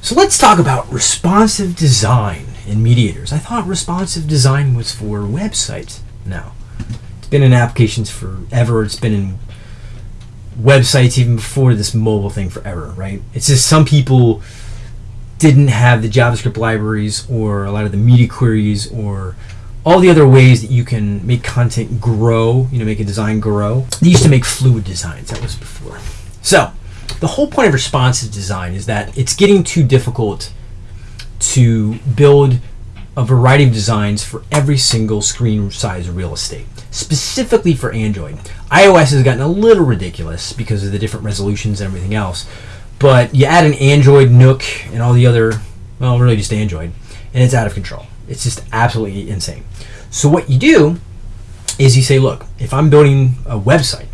So let's talk about responsive design in mediators. I thought responsive design was for websites. No. It's been in applications forever. It's been in websites even before this mobile thing forever, right? It's just some people didn't have the JavaScript libraries or a lot of the media queries or all the other ways that you can make content grow, you know, make a design grow. They used to make fluid designs. That was before. So, the whole point of responsive design is that it's getting too difficult to build a variety of designs for every single screen size real estate, specifically for Android. iOS has gotten a little ridiculous because of the different resolutions and everything else, but you add an Android, Nook, and all the other, well, really just Android, and it's out of control. It's just absolutely insane. So what you do is you say, look, if I'm building a website,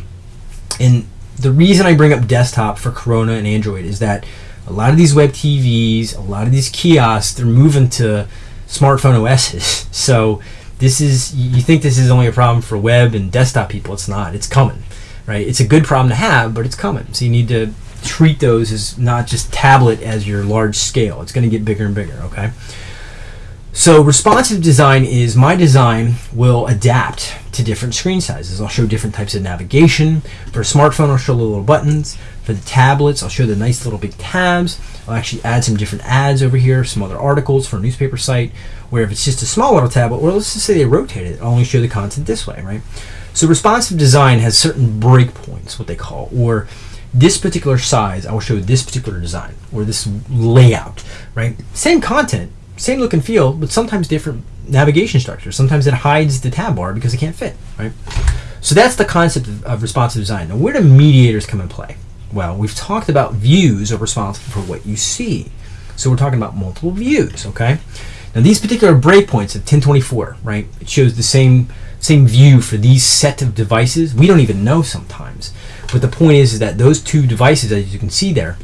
and the reason I bring up desktop for Corona and Android is that a lot of these web TVs, a lot of these kiosks, they're moving to smartphone OSs. So this is you think this is only a problem for web and desktop people. It's not. It's coming, right? It's a good problem to have, but it's coming. So you need to treat those as not just tablet as your large scale. It's going to get bigger and bigger. Okay. So responsive design is my design will adapt to different screen sizes. I'll show different types of navigation. For a smartphone, I'll show the little buttons. For the tablets, I'll show the nice little big tabs. I'll actually add some different ads over here, some other articles for a newspaper site, where if it's just a small little tablet, or let's just say they rotate it, I'll only show the content this way, right? So responsive design has certain breakpoints, what they call, or this particular size, I will show this particular design, or this layout, right? Same content, same look and feel, but sometimes different navigation structure. Sometimes it hides the tab bar because it can't fit, right? So that's the concept of, of responsive design. Now, where do mediators come in play? Well, we've talked about views are responsible for what you see. So we're talking about multiple views, okay? Now these particular breakpoints of 1024, right? It shows the same same view for these set of devices. We don't even know sometimes. But the point is, is that those two devices, as you can see there,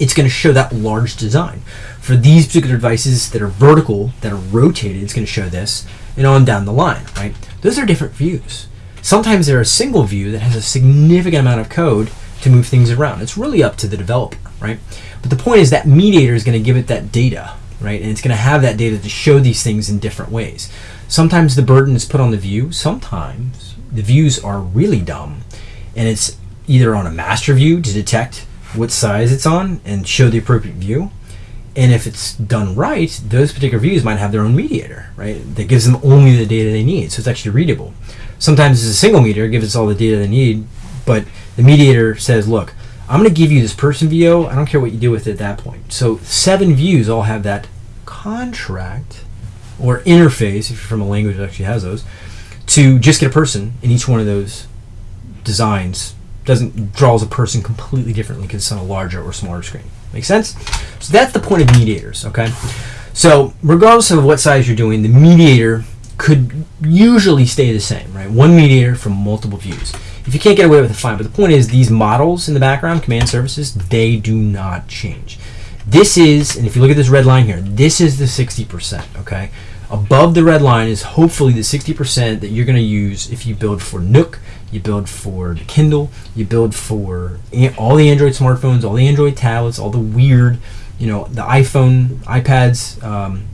it's going to show that large design. For these particular devices that are vertical, that are rotated, it's going to show this, and on down the line, right? Those are different views. Sometimes they're a single view that has a significant amount of code to move things around. It's really up to the developer, right? But the point is that mediator is going to give it that data, right? And it's going to have that data to show these things in different ways. Sometimes the burden is put on the view. Sometimes the views are really dumb, and it's either on a master view to detect what size it's on and show the appropriate view. And if it's done right, those particular views might have their own mediator, right? That gives them only the data they need, so it's actually readable. Sometimes it's a single mediator, gives us all the data they need, but the mediator says, look, I'm going to give you this person view. I don't care what you do with it at that point. So seven views all have that contract or interface, if you're from a language that actually has those, to just get a person in each one of those designs doesn't draws a person completely differently because it's on a larger or smaller screen. Make sense? So that's the point of mediators, okay? So regardless of what size you're doing, the mediator could usually stay the same, right? One mediator from multiple views. If you can't get away with it, fine. But the point is, these models in the background, command services, they do not change. This is, and if you look at this red line here, this is the 60%, okay? Above the red line is hopefully the 60% that you're going to use if you build for Nook, you build for the Kindle, you build for all the Android smartphones, all the Android tablets, all the weird, you know, the iPhone, iPads, um,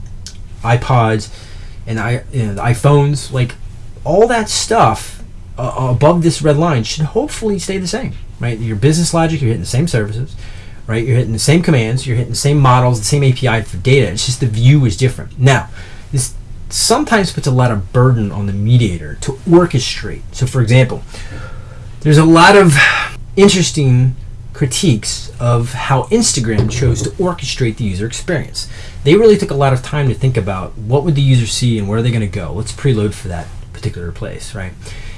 iPods, and I, you know, the iPhones, like all that stuff uh, above this red line should hopefully stay the same, right? Your business logic, you're hitting the same services, right? You're hitting the same commands, you're hitting the same models, the same API for data. It's just the view is different. Now, this sometimes puts a lot of burden on the mediator to orchestrate. So, for example, there's a lot of interesting critiques of how Instagram chose to orchestrate the user experience. They really took a lot of time to think about what would the user see and where are they going to go. Let's preload for that particular place, right?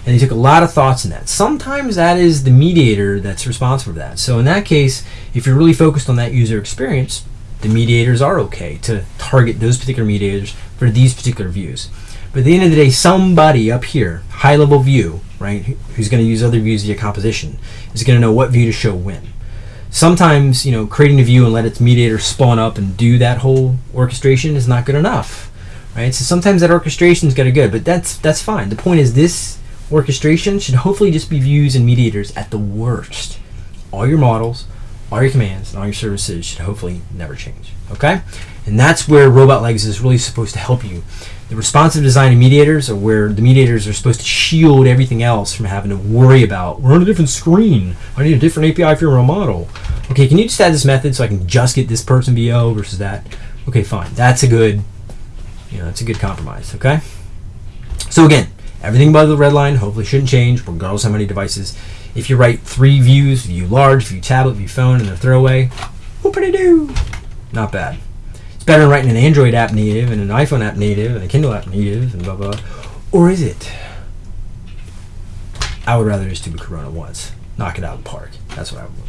And they took a lot of thoughts in that. Sometimes that is the mediator that's responsible for that. So in that case, if you're really focused on that user experience, the mediators are okay to target those particular mediators for these particular views. But at the end of the day, somebody up here, high level view, right, who's going to use other views via composition, is going to know what view to show when. Sometimes, you know, creating a view and let its mediator spawn up and do that whole orchestration is not good enough, right? So sometimes that orchestration is kind of good, but that's that's fine. The point is this orchestration should hopefully just be views and mediators at the worst. All your models, all your commands and all your services should hopefully never change. Okay? And that's where Robot Legs is really supposed to help you. The responsive design and mediators are where the mediators are supposed to shield everything else from having to worry about we're on a different screen. I need a different API for your model. Okay, can you just add this method so I can just get this person VO versus that? Okay, fine. That's a good you know, that's a good compromise, okay? So again, everything above the red line hopefully shouldn't change regardless how many devices. If you write three views, view large, view tablet, view phone, and a throwaway, whoopity doo. Not bad. It's better than writing an Android app native and an iPhone app native and a Kindle app native and blah blah. Or is it? I would rather just do Corona once. Knock it out of the park. That's what I would.